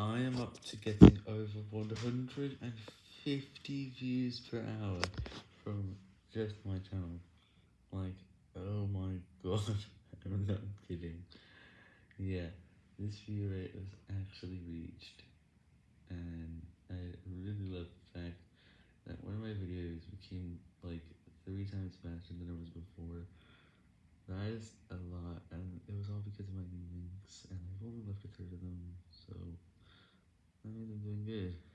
I am up to getting over 150 views per hour from just my channel. Like, oh my god, I'm not kidding. Yeah, this view rate was actually reached, and I really love the fact that one of my videos became like three times faster than it was before. That is a lot, and it was all because of my new links, and I've only left a third of them, doing good.